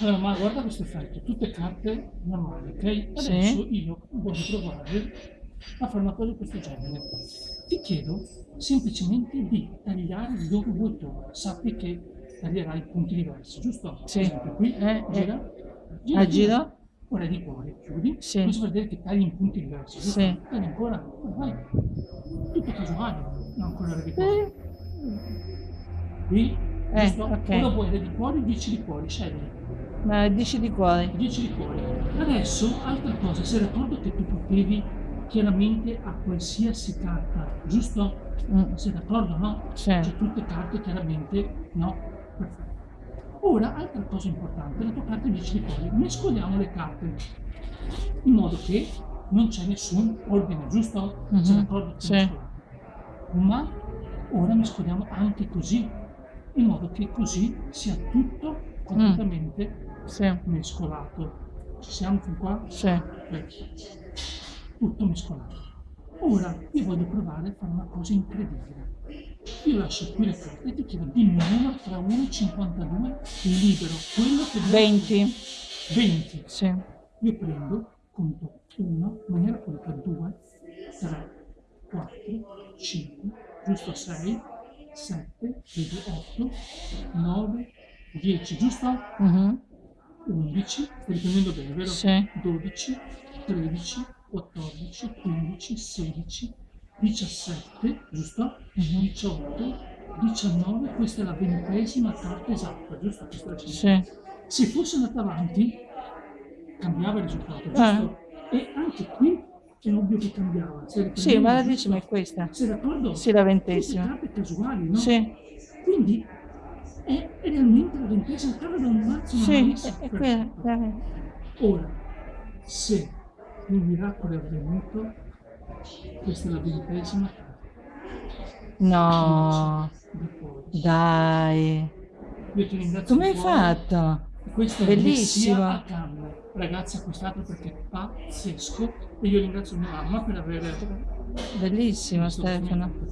Allora, ma guarda questo effetto, tutte carte normali, ok? Sì. Adesso io voglio provare a fare una cosa di questo genere. Ti chiedo semplicemente di tagliare dove vuoi tu. Sappi che taglierai punti diversi, giusto? Sì. Esempio qui, Eh, gira, Ah, giro? Ora di cuore, chiudi. Sì. Vuol dire che tagli in punti diversi, giusto? Sì. Tagli ancora, vai. Tutto casuale, non quello di cuore. Eh, Qui, Eh, giusto? ok. Ora vuoi re di cuori, 10 di cuori, scegli. Ma dici di cuore. 10 di cuore. Adesso, altra cosa, sei d'accordo che tu potevi chiaramente a qualsiasi carta, giusto? Mm, Sei d'accordo, no? Sì. Cioè tutte carte chiaramente, no? Perfetto. Ora, altra cosa importante, la tua carta 10 di cuore. Mescoliamo le carte in modo che non c'è nessun ordine, giusto? Mhm, Sei d'accordo? sì. Ma ora mescoliamo anche così, in modo che così sia tutto Mm. completamente Sì. mescolato. Ci siamo fin qua? Sì. Tutto mescolato. Ora io voglio provare a fare una cosa incredibile. Io lascio qui le carte e ti chiedo dimmi un numero tra 1 e 52 libero, quello che vuoi. 20. 20. Sì. Io prendo, conto 1, in maniera politica 2, 3, 4, 5, giusto 6, 7, 8, 9, 10, giusto? Mhm. 11, stai riprendendo bene, vero? Sì. 12, 13, 14, 15, 16, 17, giusto? Mhm. 18, 19, questa è la ventesima carta esatta, giusto? Questa è. Sì. Se fosse andata avanti, cambiava il risultato, Eh. giusto? E anche qui è ovvio che cambiava. Sì, ma la decima è questa. Sei d'accordo? Sì, la Tutte ventesima. carte casuali, no? Sì. Quindi è realmente la ventesima carta da un mazzo Sì, è, è quella. Eh. Ora, se il miracolo è avvenuto, questa è la ventesima No, dai. Io ti ringrazio Come hai fatto? Questo è Bellissima. Ragazzi, acquistatelo perché è pazzesco. E io ringrazio mia mamma per aver Bellissimo, Stefano.